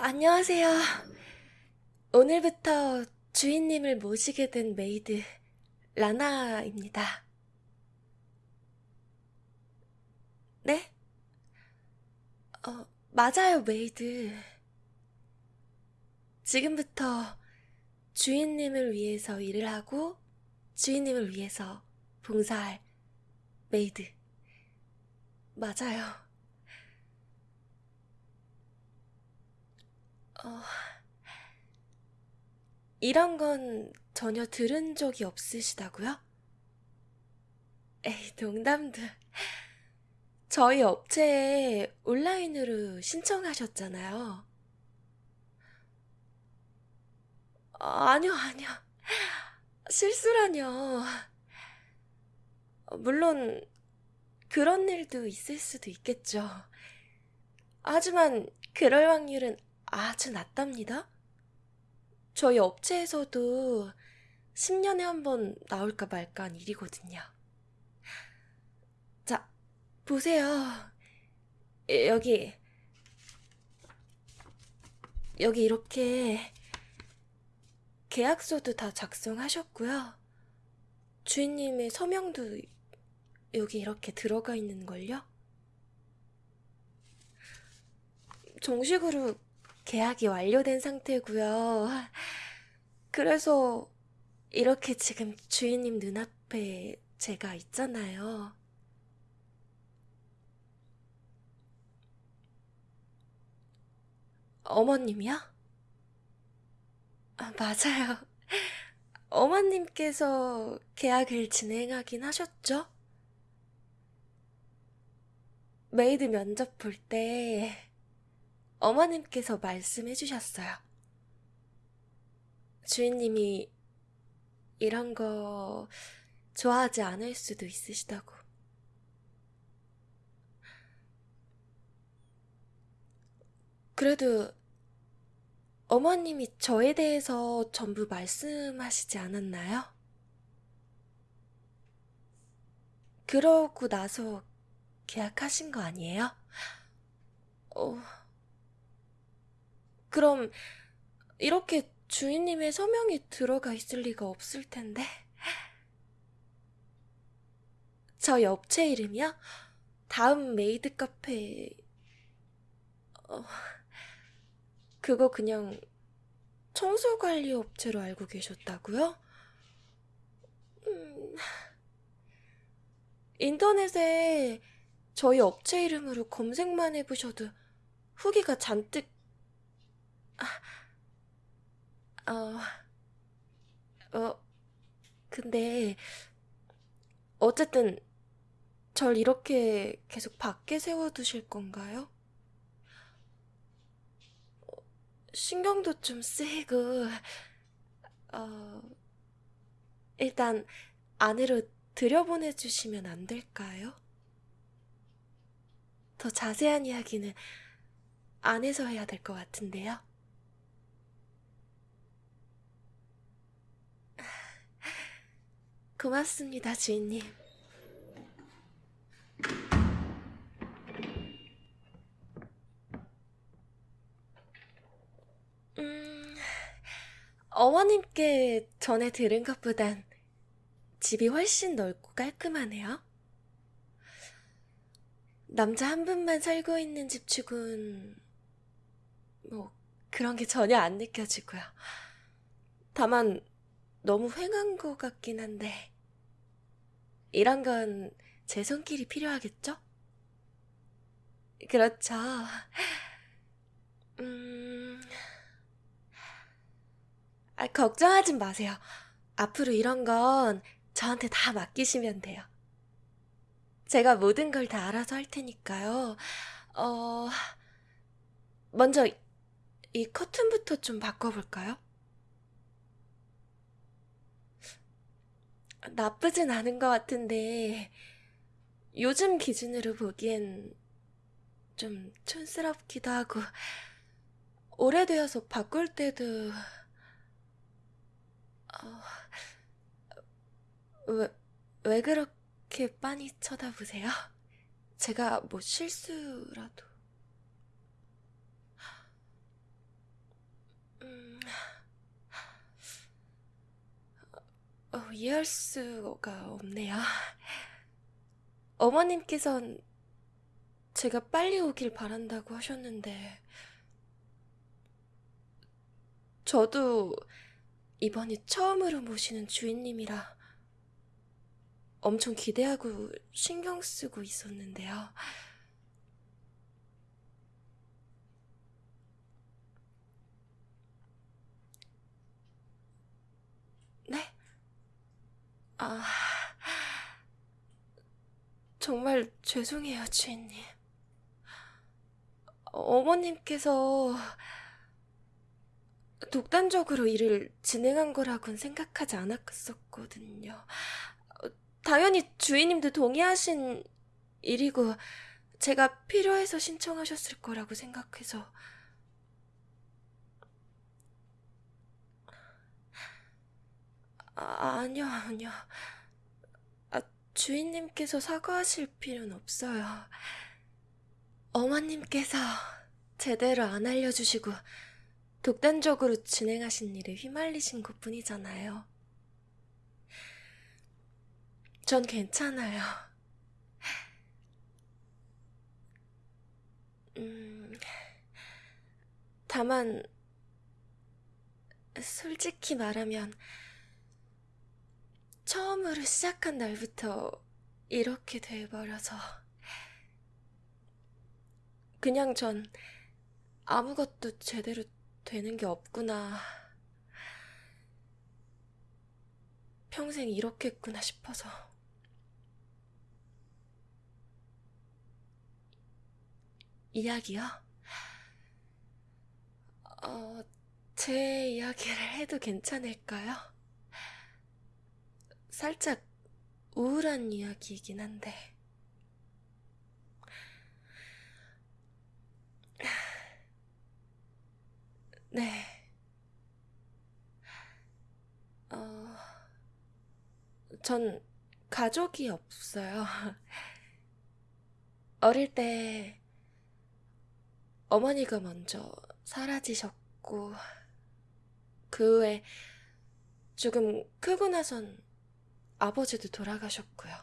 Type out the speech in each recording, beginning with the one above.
안녕하세요. 오늘부터 주인님을 모시게 된 메이드 라나입니다. 네? 어, 맞아요, 메이드. 지금부터 주인님을 위해서 일을 하고 주인님을 위해서 봉사할 메이드. 맞아요. 어, 이런 건 전혀 들은 적이 없으시다고요? 에이, 농담도. 저희 업체에 온라인으로 신청하셨잖아요. 아, 아니요, 아니요. 실수라뇨. 물론, 그런 일도 있을 수도 있겠죠. 하지만, 그럴 확률은 아주 낮답니다. 저희 업체에서도 10년에 한 번 나올까 말까 한 일이거든요. 자, 보세요. 여기, 여기 이렇게 계약서도 다 작성하셨고요. 주인님의 서명도 여기 이렇게 들어가 있는걸요? 정식으로 계약이 완료된 상태고요. 그래서 이렇게 지금 주인님 눈앞에 제가 있잖아요. 어머님이요? 아, 맞아요. 어머님께서 계약을 진행하긴 하셨죠? 메이드 면접 볼 때 어머님께서 말씀해 주셨어요. 주인님이 이런 거 좋아하지 않을 수도 있으시다고. 그래도 어머님이 저에 대해서 전부 말씀하시지 않았나요? 그러고 나서 계약하신 거 아니에요? 어, 그럼 이렇게 주인님의 서명이 들어가 있을 리가 없을 텐데. 저희 업체 이름이요? 다음 메이드 카페, 어, 그거 그냥 청소관리 업체로 알고 계셨다고요? 음, 인터넷에 저희 업체 이름으로 검색만 해보셔도 후기가 잔뜩, 아, 어, 어, 근데, 어쨌든, 절 이렇게 계속 밖에 세워두실 건가요? 신경도 좀 쓰이고, 어, 일단 안으로 들여보내주시면 안 될까요? 더 자세한 이야기는 안에서 해야 될 것 같은데요. 고맙습니다, 주인님. 음, 어머님께 전에 들은 것보단 집이 훨씬 넓고 깔끔하네요. 남자 한 분만 살고 있는 집 치곤, 뭐, 그런 게 전혀 안 느껴지고요. 다만, 너무 휑한 것 같긴 한데, 이런 건 제 손길이 필요하겠죠? 그렇죠. 음, 아, 걱정하지 마세요. 앞으로 이런 건 저한테 다 맡기시면 돼요. 제가 모든 걸 다 알아서 할 테니까요. 어, 먼저 이 커튼부터 좀 바꿔볼까요? 나쁘진 않은 것 같은데, 요즘 기준으로 보기엔 좀 촌스럽기도 하고, 오래되어서 바꿀 때도, 어, 왜, 왜 그렇게 빤히 쳐다보세요? 제가 뭐 실수라도. 이해할 수가 없네요. 어머님께선 제가 빨리 오길 바란다고 하셨는데, 저도 이번이 처음으로 모시는 주인님이라 엄청 기대하고 신경 쓰고 있었는데요. 네? 아, 정말 죄송해요, 주인님. 어머님께서 독단적으로 일을 진행한 거라고는 생각하지 않았었거든요. 어, 당연히 주인님도 동의하신 일이고, 제가 필요해서 신청하셨을 거라고 생각해서. 아, 아니요, 아니요. 아, 주인님께서 사과하실 필요는 없어요. 어머님께서 제대로 안 알려주시고 독단적으로 진행하신 일에 휘말리신 것 뿐이잖아요. 전 괜찮아요. 음, 다만, 솔직히 말하면, 처음으로 시작한 날부터 이렇게 돼버려서, 그냥 전 아무것도 제대로 되는 게 없구나. 평생 이렇겠구나 싶어서. 이야기요? 어, 제 이야기를 해도 괜찮을까요? 살짝 우울한 이야기이긴 한데. 네. 어, 전 가족이 없어요. 어릴 때 어머니가 먼저 사라지셨고, 그 후에 조금 크고 나선 아버지도 돌아가셨고요.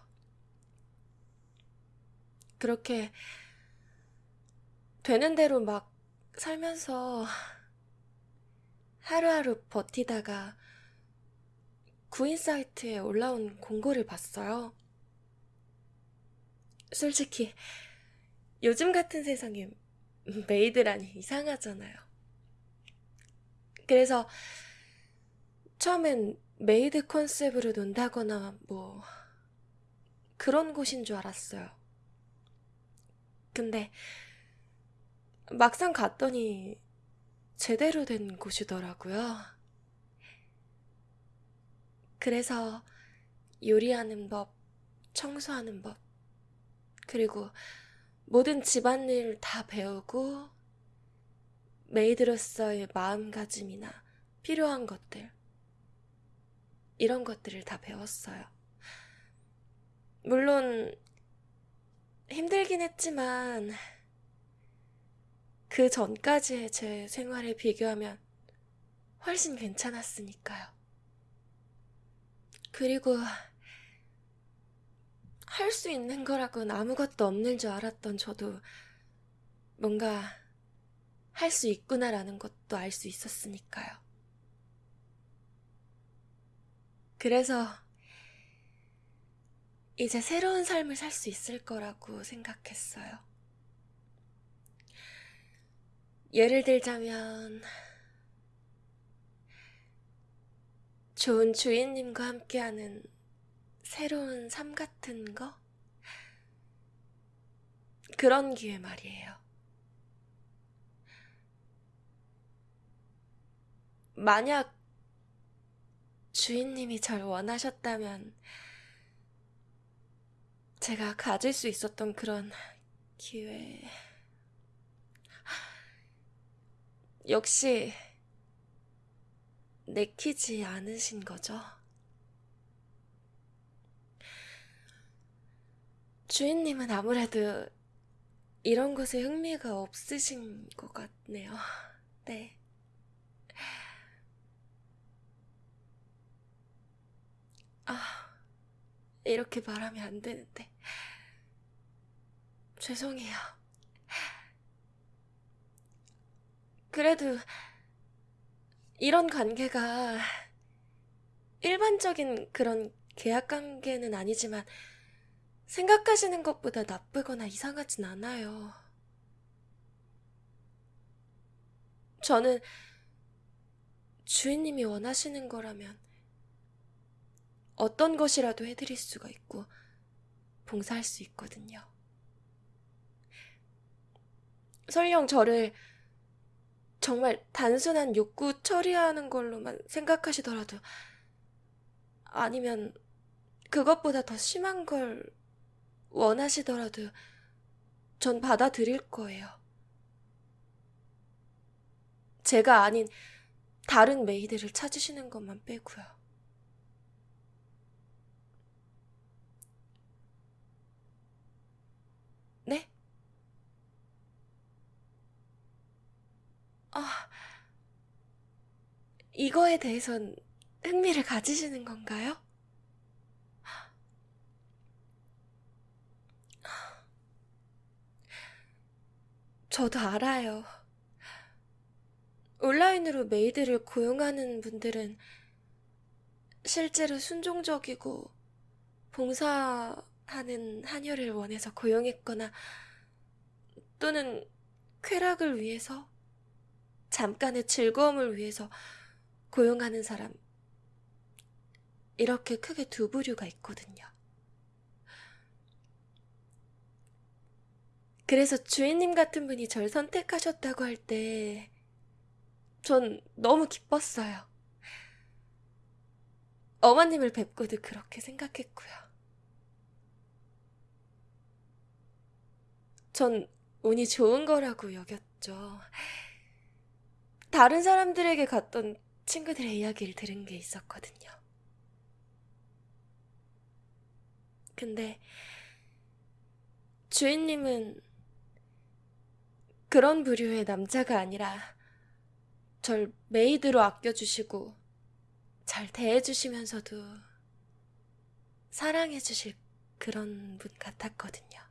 그렇게 되는 대로 막 살면서 하루하루 버티다가 구인 사이트에 올라온 공고를 봤어요. 솔직히 요즘 같은 세상에 메이드라니 이상하잖아요. 그래서 처음엔 메이드 컨셉으로 논다거나 뭐 그런 곳인 줄 알았어요. 근데 막상 갔더니 제대로 된 곳이더라고요. 그래서 요리하는 법, 청소하는 법, 그리고 모든 집안일 다 배우고 메이드로서의 마음가짐이나 필요한 것들, 이런 것들을 다 배웠어요. 물론 힘들긴 했지만 그 전까지의 제 생활에 비교하면 훨씬 괜찮았으니까요. 그리고 할 수 있는 거라고는 아무것도 없는 줄 알았던 저도 뭔가 할 수 있구나라는 것도 알 수 있었으니까요. 그래서 이제 새로운 삶을 살 수 있을 거라고 생각했어요. 예를 들자면, 좋은 주인님과 함께하는 새로운 삶 같은 거? 그런 기회 말이에요. 만약 주인님이 절 원하셨다면 제가 가질 수 있었던 그런 기회. 역시 내키지 않으신 거죠? 주인님은 아무래도 이런 곳에 흥미가 없으신 것 같네요. 네. 아, 이렇게 말하면 안 되는데. 죄송해요. 그래도 이런 관계가 일반적인 그런 계약 관계는 아니지만 생각하시는 것보다 나쁘거나 이상하진 않아요. 저는 주인님이 원하시는 거라면 어떤 것이라도 해드릴 수가 있고 봉사할 수 있거든요. 설령 저를 정말 단순한 욕구 처리하는 걸로만 생각하시더라도 아니면 그것보다 더 심한 걸 원하시더라도 전 받아들일 거예요. 제가 아닌 다른 메이드를 찾으시는 것만 빼고요. 네? 아, 이거에 대해선 흥미를 가지시는 건가요? 저도 알아요. 온라인으로 메이드를 고용하는 분들은 실제로 순종적이고 봉사하는 하녀를 원해서 고용했거나 또는 쾌락을 위해서 잠깐의 즐거움을 위해서 고용하는 사람 이렇게 크게 두 부류가 있거든요. 그래서 주인님 같은 분이 절 선택하셨다고 할 때, 전 너무 기뻤어요. 어머님을 뵙고도 그렇게 생각했고요. 전 운이 좋은 거라고 여겼죠. 다른 사람들에게 갔던 친구들의 이야기를 들은 게 있었거든요. 근데 주인님은 그런 부류의 남자가 아니라 절 메이드로 아껴주시고 잘 대해주시면서도 사랑해주실 그런 분 같았거든요.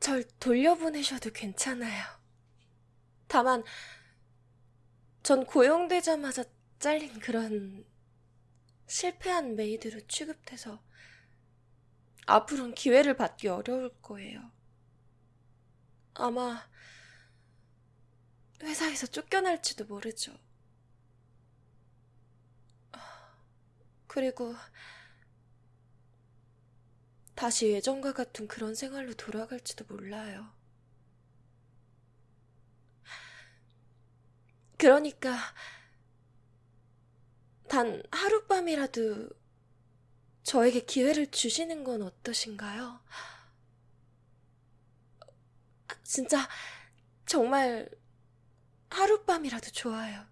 절 돌려보내셔도 괜찮아요. 다만, 전 고용되자마자 잘린 그런 실패한 메이드로 취급돼서 앞으로는 기회를 받기 어려울 거예요. 아마 회사에서 쫓겨날지도 모르죠. 그리고 다시 예전과 같은 그런 생활로 돌아갈지도 몰라요. 그러니까 단 하룻밤이라도 저에게 기회를 주시는 건 어떠신가요? 진짜 정말 하룻밤이라도 좋아요.